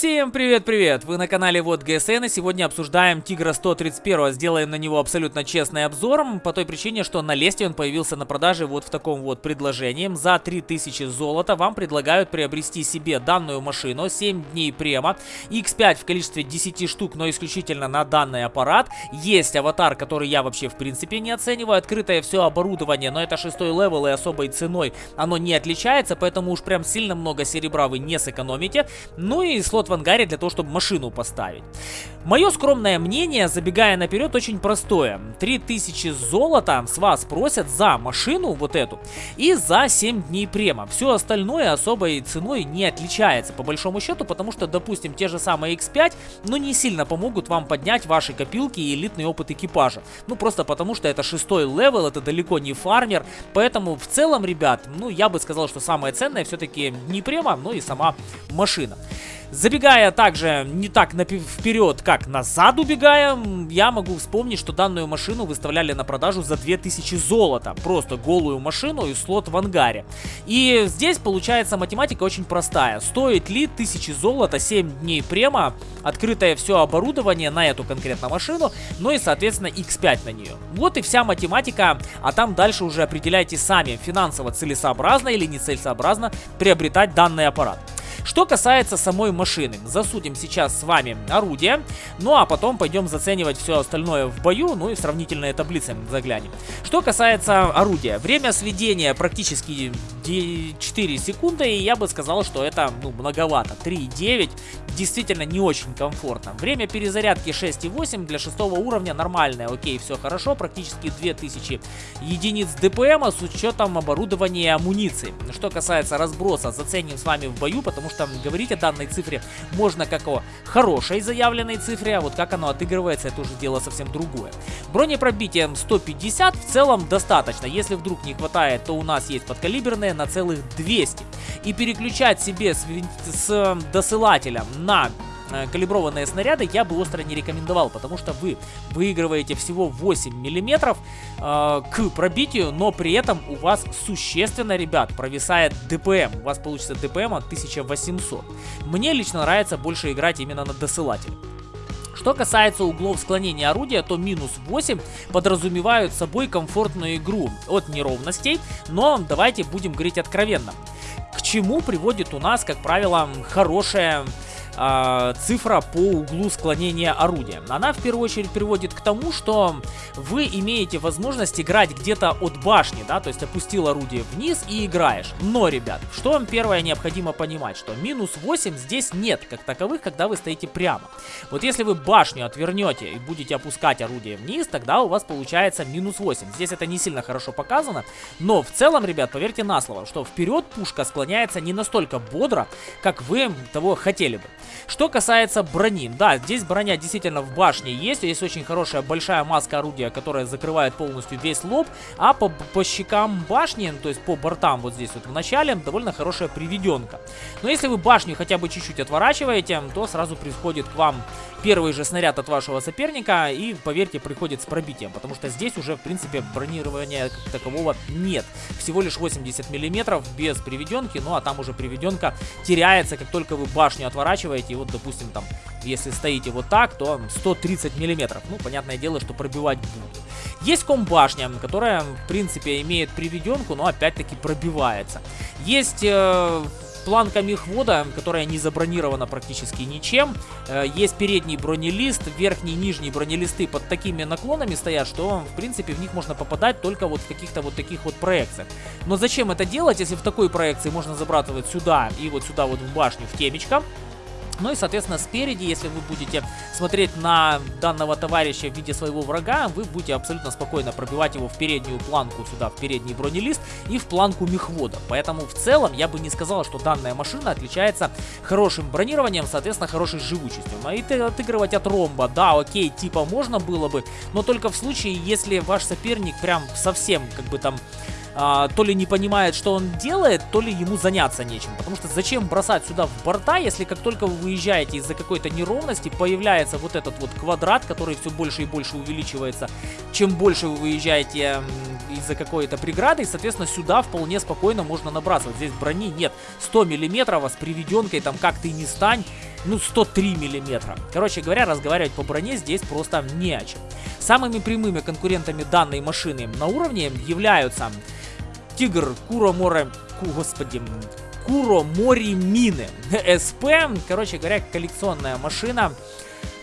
Всем привет-привет! Вы на канале WoT GSN и сегодня обсуждаем Тигра 131. Сделаем на него абсолютно честный обзор, по той причине, что на лесте он появился на продаже вот в таком вот предложении. За 3000 золота вам предлагают приобрести себе данную машину, 7 дней према, X5 в количестве 10 штук, но исключительно на данный аппарат. Есть аватар, который я вообще в принципе не оцениваю, открытое все оборудование, но это шестой левел и особой ценой оно не отличается, поэтому уж прям сильно много серебра вы не сэкономите. Ну и слот в ангаре для того, чтобы машину поставить. Мое скромное мнение, забегая наперед, очень простое. 3000 золота с вас просят за машину вот эту и за 7 дней према. Все остальное особой ценой не отличается по большому счету, потому что, допустим, те же самые X5, ну не сильно помогут вам поднять ваши копилки и элитный опыт экипажа. Ну просто потому что это шестой левел, это далеко не фармер, поэтому в целом, ребят, ну я бы сказал, что самое ценное все-таки не према, но и сама машина. Забегая также не так вперед, как назад убегая, я могу вспомнить, что данную машину выставляли на продажу за 2000 золота. Просто голую машину и слот в ангаре. И здесь получается математика очень простая. Стоит ли 1000 золота 7 дней према, открытое все оборудование на эту конкретную машину, ну и соответственно X5 на нее. Вот и вся математика, а там дальше уже определяйте сами, финансово целесообразно или нецелесообразно приобретать данный аппарат. Что касается самой машины, засудим сейчас с вами орудие, ну а потом пойдем заценивать все остальное в бою, ну и в сравнительные таблицы заглянем. Что касается орудия, время сведения практически 4 секунды, и я бы сказал, что это ну, многовато. 3,9 действительно не очень комфортно. Время перезарядки 6,8 для шестого уровня нормальное, окей, все хорошо, практически 2000 единиц ДПМа с учетом оборудования и амуниции. Что касается разброса, заценим с вами в бою, потому что говорить о данной цифре можно как о хорошей заявленной цифре, а вот как оно отыгрывается, это уже дело совсем другое. Бронепробитие 150 в целом достаточно, если вдруг не хватает, то у нас есть подкалиберные на целых 200. И переключать себе с, с досылателем на э, калиброванные снаряды я бы остро не рекомендовал, потому что вы выигрываете всего 8 миллиметров э, к пробитию, но при этом у вас существенно, ребят, провисает ДПМ. У вас получится ДПМ от 1800. Мне лично нравится больше играть именно на досылателе. Что касается углов склонения орудия, то минус 8 подразумевают собой комфортную игру от неровностей, но давайте будем говорить откровенно. К чему приводит у нас, как правило, хорошая э, цифра по углу склонения орудия. Она в первую очередь приводит к тому, что вы имеете возможность играть где-то от башни, да, то есть опустил орудие вниз и играешь. Но, ребят, что вам первое необходимо понимать, что минус 8 здесь нет как таковых, когда вы стоите прямо. Вот если вы башню отвернете и будете опускать орудие вниз, тогда у вас получается минус 8. Здесь это не сильно хорошо показано, но в целом, ребят, поверьте на слово, что вперед пушка склоняется не настолько бодро, как вы того хотели бы. Что касается брони, да, здесь броня действительно в башне есть, есть очень хорошая большая маска орудия, которая закрывает полностью весь лоб, а по, по щекам башни, то есть по бортам вот здесь вот в начале, довольно хорошая приведенка. Но если вы башню хотя бы чуть-чуть отворачиваете, то сразу приходит к вам первый же снаряд от вашего соперника. И, поверьте, приходит с пробитием, потому что здесь уже, в принципе, бронирования как такового нет. Всего лишь 80 миллиметров без приведенки, ну а там уже приведенка теряется, как только вы башню отворачиваете, и вот, допустим, там, если стоите вот так, то 130 миллиметров. Ну, понятное дело, что пробивать будут. Есть комбашня, которая, в принципе, имеет приведенку, но опять-таки пробивается. Есть... Э планка мехвода, которая не забронирована практически ничем. Э, есть передний бронелист, верхний и нижний бронелисты под такими наклонами стоят, что в принципе в них можно попадать только вот в каких-то вот таких вот проекциях. Но зачем это делать, если в такой проекции можно забрасывать сюда и вот сюда вот в башню в темечко? Ну и, соответственно, спереди, если вы будете смотреть на данного товарища в виде своего врага, вы будете абсолютно спокойно пробивать его в переднюю планку сюда, в передний бронелист и в планку мехвода. Поэтому в целом я бы не сказал, что данная машина отличается хорошим бронированием, соответственно, хорошей живучестью. А и отыгрывать от ромба, да, окей, типа можно было бы, но только в случае, если ваш соперник прям совсем как бы там а, то ли не понимает, что он делает, то ли ему заняться нечем. Потому что зачем бросать сюда в борта, если как только вы выезжаете из-за какой-то неровности, появляется вот этот вот квадрат, который все больше и больше увеличивается. Чем больше вы выезжаете из-за какой-то преграды, и, соответственно, сюда вполне спокойно можно набрасывать. Здесь брони нет. 100 миллиметров, а с приведенкой там как ты не стань, ну 103 миллиметра. Короче говоря, разговаривать по броне здесь просто не о чем. Самыми прямыми конкурентами данной машины на уровне являются Тигр, Куро Море, господи, Куро Мори Мины, СП, короче говоря, коллекционная машина.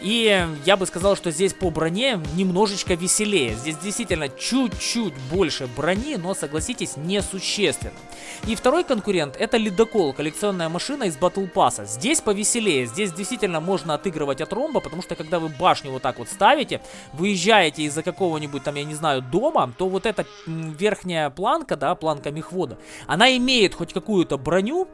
И я бы сказал, что здесь по броне немножечко веселее. Здесь действительно чуть-чуть больше брони, но, согласитесь, несущественно. И второй конкурент это Ледокол, коллекционная машина из Battle Pass. Здесь повеселее, здесь действительно можно отыгрывать от ромба, потому что когда вы башню вот так вот ставите, выезжаете из-за какого-нибудь там, я не знаю, дома, то вот эта верхняя планка, да, планка мехвода, она имеет хоть какую-то броню,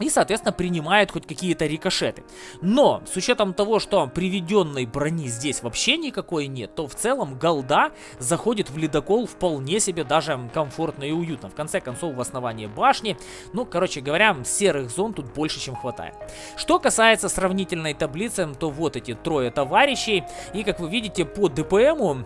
и, соответственно, принимает хоть какие-то рикошеты. Но, с учетом того, что приведенной брони здесь вообще никакой нет, то в целом голда заходит в ледокол вполне себе даже комфортно и уютно. В конце концов, в основании башни, ну, короче говоря, серых зон тут больше, чем хватает. Что касается сравнительной таблицы, то вот эти трое товарищей. И, как вы видите, по ДПМу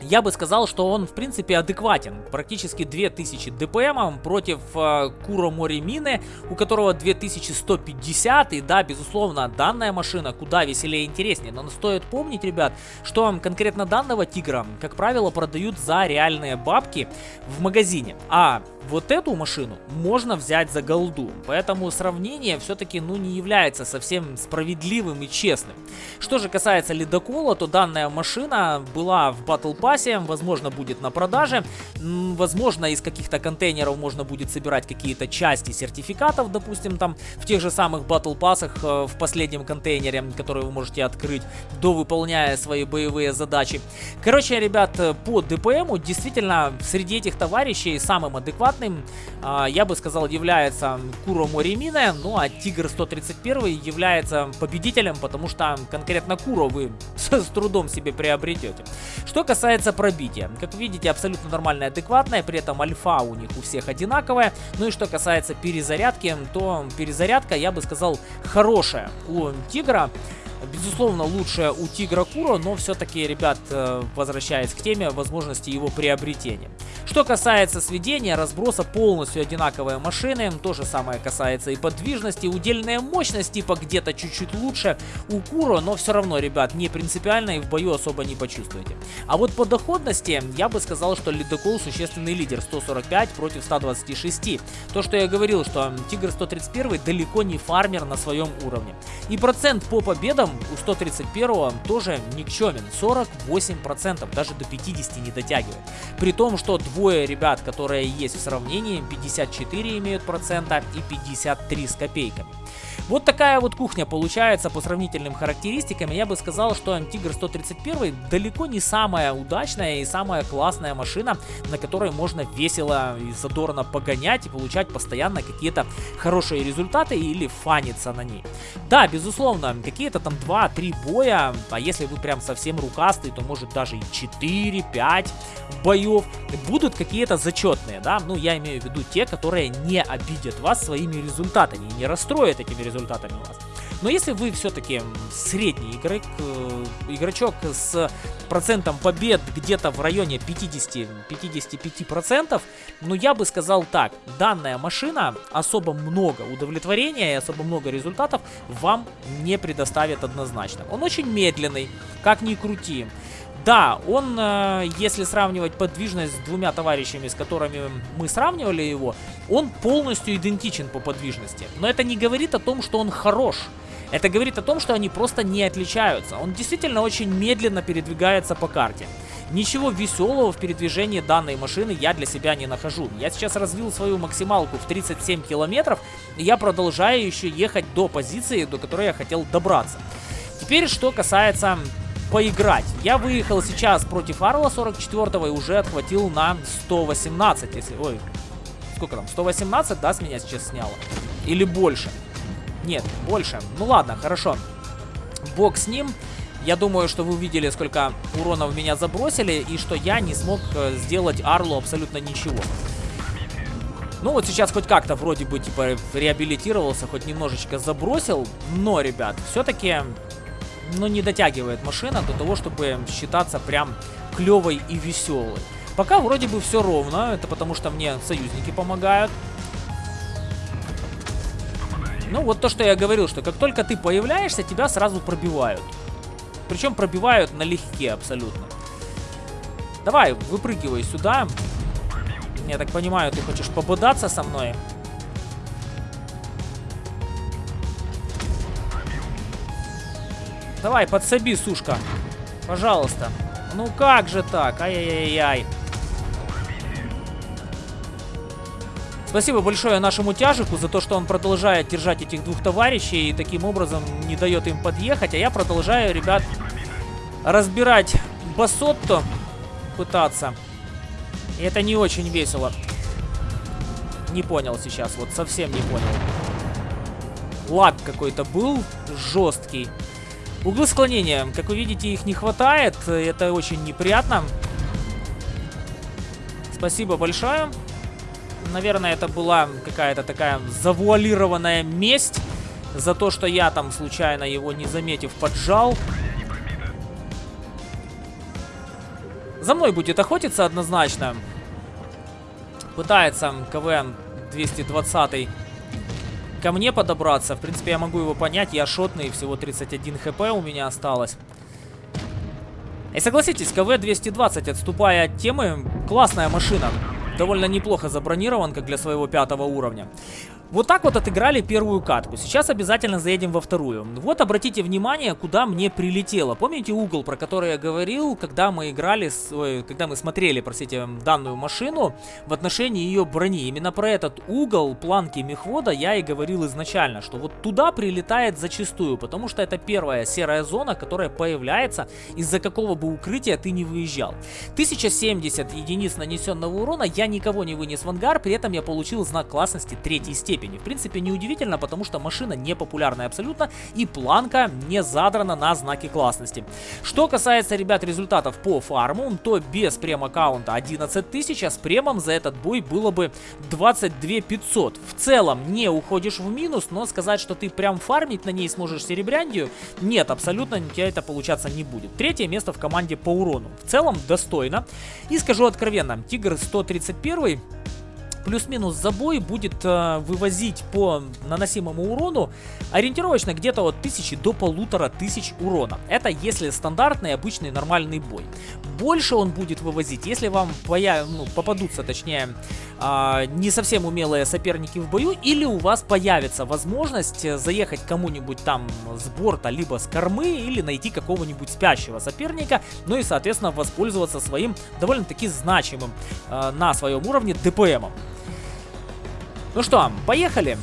я бы сказал, что он в принципе адекватен. Практически 2000 ДПМ против э, Куро Мори Мины, у которого 2150. И да, безусловно, данная машина куда веселее и интереснее. Но стоит помнить, ребят, что конкретно данного тигра, как правило, продают за реальные бабки в магазине. А вот эту машину можно взять за голду. Поэтому сравнение все-таки ну, не является совсем справедливым и честным. Что же касается ледокола, то данная машина была в Battle Pass, возможно будет на продаже. Возможно из каких-то контейнеров можно будет собирать какие-то части сертификатов, допустим, там в тех же самых Battle Pass э, в последнем контейнере, который вы можете открыть, довыполняя свои боевые задачи. Короче, ребят, по ДПМу действительно среди этих товарищей самым адекватным адекватным, а, я бы сказал, является Куро Моримина, ну а Тигр 131 является победителем, потому что конкретно Куро вы с, трудом себе приобретете. Что касается пробития, как видите, абсолютно нормальное, адекватное, при этом альфа у них у всех одинаковая. Ну и что касается перезарядки, то перезарядка, я бы сказал, хорошая у Тигра. Безусловно, лучше у Тигра Куро, но все-таки, ребят, э, возвращаясь к теме, возможности его приобретения. Что касается сведения, разброса полностью одинаковые машины, то же самое касается и подвижности, удельная мощность типа где-то чуть-чуть лучше у Куро, но все равно, ребят, не принципиально и в бою особо не почувствуете. А вот по доходности, я бы сказал, что Ледокол существенный лидер, 145 против 126. То, что я говорил, что Тигр 131 далеко не фармер на своем уровне. И процент по победам у 131 тоже никчемен, 48%, даже до 50 не дотягивает. При том, что двое ребят, которые есть в сравнении, 54 имеют процента и 53 с копейками. Вот такая вот кухня получается по сравнительным характеристикам. Я бы сказал, что Тигр 131 далеко не самая удачная и самая классная машина, на которой можно весело и задорно погонять и получать постоянно какие-то хорошие результаты или фаниться на ней. Да, безусловно, какие-то там 2-3 боя, а если вы прям совсем рукастый, то может даже и 4-5 боев будут какие-то зачетные, да, ну я имею в виду те, которые не обидят вас своими результатами и не расстроят этими результатами вас. Но если вы все-таки средний игрок, э, игрочок с процентом побед где-то в районе 50-55%, ну я бы сказал так, данная машина особо много удовлетворения и особо много результатов вам не предоставит однозначно. Он очень медленный, как ни крути. Да, он, э, если сравнивать подвижность с двумя товарищами, с которыми мы сравнивали его, он полностью идентичен по подвижности. Но это не говорит о том, что он хорош. Это говорит о том, что они просто не отличаются. Он действительно очень медленно передвигается по карте. Ничего веселого в передвижении данной машины я для себя не нахожу. Я сейчас развил свою максималку в 37 километров, и я продолжаю еще ехать до позиции, до которой я хотел добраться. Теперь, что касается поиграть. Я выехал сейчас против Арла 44 и уже отхватил на 118, если... Ой, сколько там? 118, да, с меня сейчас сняло? Или больше? Нет, больше. Ну ладно, хорошо. Бог с ним. Я думаю, что вы увидели, сколько урона в меня забросили, и что я не смог э, сделать Арлу абсолютно ничего. Ну вот сейчас хоть как-то вроде бы типа реабилитировался, хоть немножечко забросил, но, ребят, все-таки ну, не дотягивает машина до того, чтобы считаться прям клевой и веселой. Пока вроде бы все ровно, это потому что мне союзники помогают. Ну, вот то, что я говорил, что как только ты появляешься, тебя сразу пробивают. Причем пробивают налегке абсолютно. Давай, выпрыгивай сюда. Я так понимаю, ты хочешь пободаться со мной? Давай, подсоби, сушка. Пожалуйста. Ну как же так? Ай-яй-яй-яй. Спасибо большое нашему тяжику за то, что он продолжает держать этих двух товарищей и таким образом не дает им подъехать. А я продолжаю, ребят, разбирать басотто, пытаться. И это не очень весело. Не понял сейчас, вот совсем не понял. Лаг какой-то был жесткий. Углы склонения, как вы видите, их не хватает. Это очень неприятно. Спасибо большое. Наверное, это была какая-то такая завуалированная месть за то, что я там случайно его не заметив поджал. За мной будет охотиться однозначно. Пытается КВН 220 ко мне подобраться. В принципе, я могу его понять. Я шотный, всего 31 хп у меня осталось. И согласитесь, КВ-220, отступая от темы, классная машина довольно неплохо забронирован, как для своего пятого уровня. Вот так вот отыграли первую катку. Сейчас обязательно заедем во вторую. Вот обратите внимание, куда мне прилетело. Помните угол, про который я говорил, когда мы играли, с, ой, когда мы смотрели, простите, данную машину в отношении ее брони. Именно про этот угол планки мехвода я и говорил изначально, что вот туда прилетает зачастую, потому что это первая серая зона, которая появляется, из-за какого бы укрытия ты не выезжал. 1070 единиц нанесенного урона, я никого не вынес в ангар, при этом я получил знак классности третьей степени степени. В принципе, неудивительно, потому что машина не популярная абсолютно и планка не задрана на знаки классности. Что касается, ребят, результатов по фарму, то без прем-аккаунта 11 тысяч, а с премом за этот бой было бы 22 500. В целом не уходишь в минус, но сказать, что ты прям фармить на ней сможешь серебряндию, нет, абсолютно у тебя это получаться не будет. Третье место в команде по урону. В целом достойно. И скажу откровенно, Тигр 131 плюс-минус забой будет э, вывозить по наносимому урону ориентировочно где-то от 1000 до полутора тысяч урона. Это если стандартный, обычный, нормальный бой. Больше он будет вывозить, если вам появ... ну, попадутся, точнее, э, не совсем умелые соперники в бою, или у вас появится возможность заехать кому-нибудь там с борта, либо с кормы, или найти какого-нибудь спящего соперника, ну и, соответственно, воспользоваться своим довольно-таки значимым э, на своем уровне ДПМом. Ну что, поехали.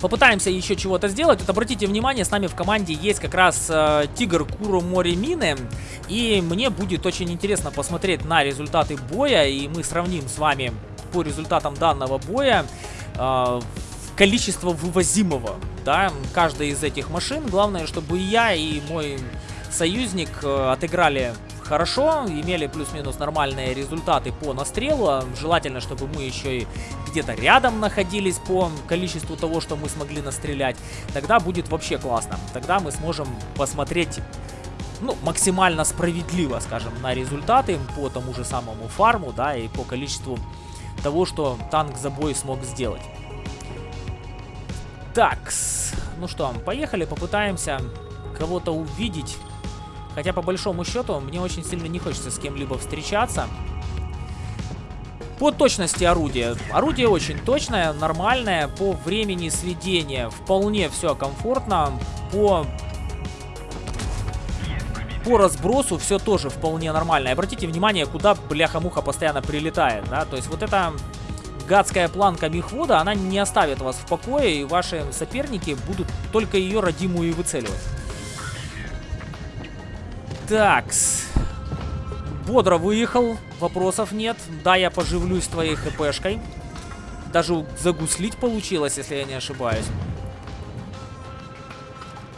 Попытаемся еще чего-то сделать. Вот обратите внимание, с нами в команде есть как раз э, Тигр Куру Море Мины. И мне будет очень интересно посмотреть на результаты боя. И мы сравним с вами по результатам данного боя э, количество вывозимого. Да, каждой из этих машин. Главное, чтобы я и мой союзник э, отыграли хорошо, имели плюс-минус нормальные результаты по настрелу. Желательно, чтобы мы еще и где-то рядом находились по количеству того, что мы смогли настрелять. Тогда будет вообще классно. Тогда мы сможем посмотреть ну, максимально справедливо, скажем, на результаты по тому же самому фарму, да, и по количеству того, что танк за бой смог сделать. Так, ну что, поехали, попытаемся кого-то увидеть Хотя, по большому счету, мне очень сильно не хочется с кем-либо встречаться. По точности орудия. Орудие очень точное, нормальное. По времени сведения вполне все комфортно. По по разбросу все тоже вполне нормально. И обратите внимание, куда бляха-муха постоянно прилетает, да, то есть вот эта гадская планка мехвода, она не оставит вас в покое, и ваши соперники будут только ее родимую и выцеливать. Такс. Бодро выехал, вопросов нет. Да, я поживлюсь твоей хпшкой. Даже загуслить получилось, если я не ошибаюсь.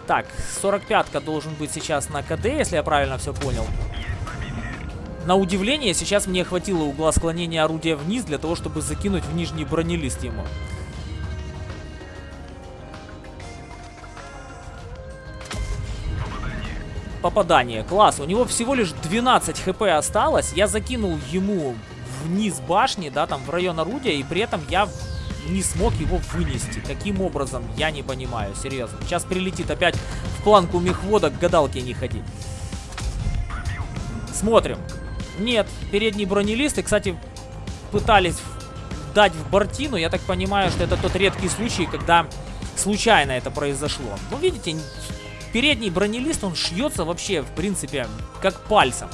Так, 45-ка должен быть сейчас на КД, если я правильно все понял. На удивление, сейчас мне хватило угла склонения орудия вниз для того, чтобы закинуть в нижний бронелист ему. Попадание. Класс, у него всего лишь 12 хп осталось. Я закинул ему вниз башни, да, там в район орудия, и при этом я не смог его вынести. Каким образом, я не понимаю, серьезно. Сейчас прилетит опять в планку мехвода, к гадалке не ходи. Смотрим. Нет, передний бронелист, и, кстати, пытались дать в бортину. Я так понимаю, что это тот редкий случай, когда случайно это произошло. Ну, видите, передний бронелист, он шьется вообще, в принципе, как пальцем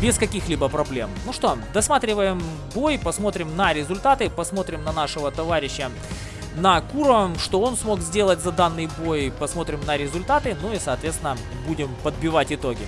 без каких-либо проблем. Ну что, досматриваем бой, посмотрим на результаты, посмотрим на нашего товарища на Куро, что он смог сделать за данный бой, посмотрим на результаты, ну и, соответственно, будем подбивать итоги.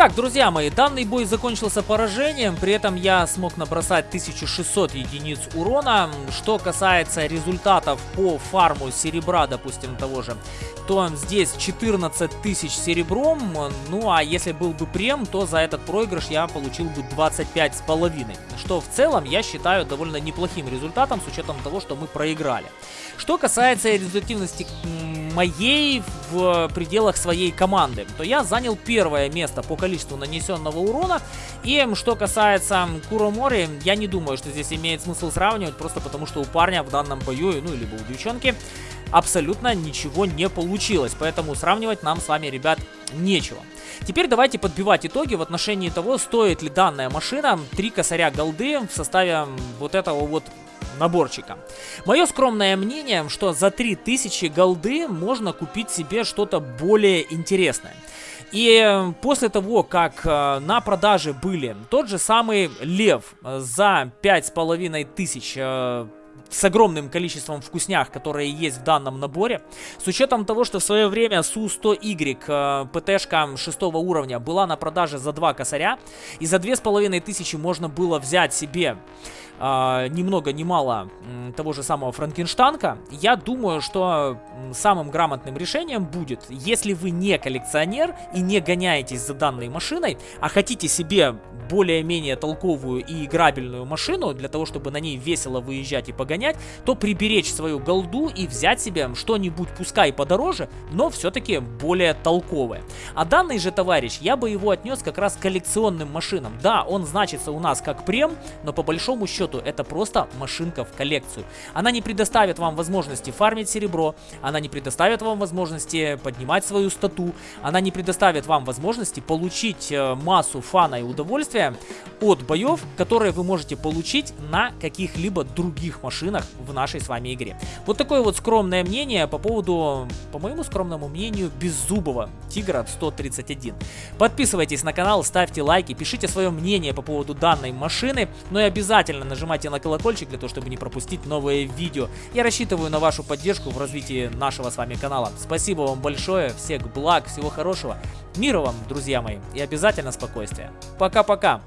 Итак, друзья мои, данный бой закончился поражением, при этом я смог набросать 1600 единиц урона. Что касается результатов по фарму серебра, допустим, того же, то здесь 14 тысяч серебром, ну а если был бы прем, то за этот проигрыш я получил бы 25 с половиной, что в целом я считаю довольно неплохим результатом с учетом того, что мы проиграли. Что касается результативности моей в пределах своей команды, то я занял первое место по количеству нанесенного урона. И что касается Куромори, я не думаю, что здесь имеет смысл сравнивать, просто потому что у парня в данном бою, ну, либо у девчонки, абсолютно ничего не получилось. Поэтому сравнивать нам с вами, ребят, нечего. Теперь давайте подбивать итоги в отношении того, стоит ли данная машина 3 косаря голды в составе вот этого вот наборчика. Мое скромное мнение, что за 3000 голды можно купить себе что-то более интересное. И после того, как э, на продаже были тот же самый Лев за 5500 э, с огромным количеством вкуснях, которые есть в данном наборе. С учетом того, что в свое время Су-100Y э, ПТшка 6 уровня была на продаже за 2 косаря, и за 2500 можно было взять себе э, ни много ни мало того же самого Франкенштанка, я думаю, что самым грамотным решением будет, если вы не коллекционер и не гоняетесь за данной машиной, а хотите себе более-менее толковую и играбельную машину, для того, чтобы на ней весело выезжать и погонять, то приберечь свою голду и взять себе что-нибудь, пускай подороже, но все-таки более толковое. А данный же товарищ, я бы его отнес как раз к коллекционным машинам. Да, он значится у нас как прем, но по большому счету это просто машинка в коллекцию. Она не предоставит вам возможности фармить серебро, она не предоставит вам возможности поднимать свою стату, она не предоставит вам возможности получить э, массу фана и удовольствия от боев, которые вы можете получить на каких-либо других машинах в нашей с вами игре. Вот такое вот скромное мнение по поводу, по моему скромному мнению, беззубого Тигра 131. Подписывайтесь на канал, ставьте лайки, пишите свое мнение по поводу данной машины, но и обязательно нажимайте на колокольчик для того, чтобы не пропустить новые видео. Я рассчитываю на вашу поддержку в развитии нашего с вами канала. Спасибо вам большое, всех благ, всего хорошего. Мира вам, друзья мои, и обязательно спокойствия. Пока-пока.